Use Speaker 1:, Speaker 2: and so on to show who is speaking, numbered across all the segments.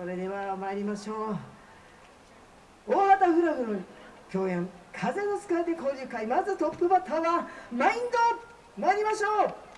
Speaker 1: それでは参りましょう。大畑フラグの共演風の使い手交流会まずトップバッターはマインド。参りましょう。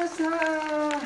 Speaker 1: ました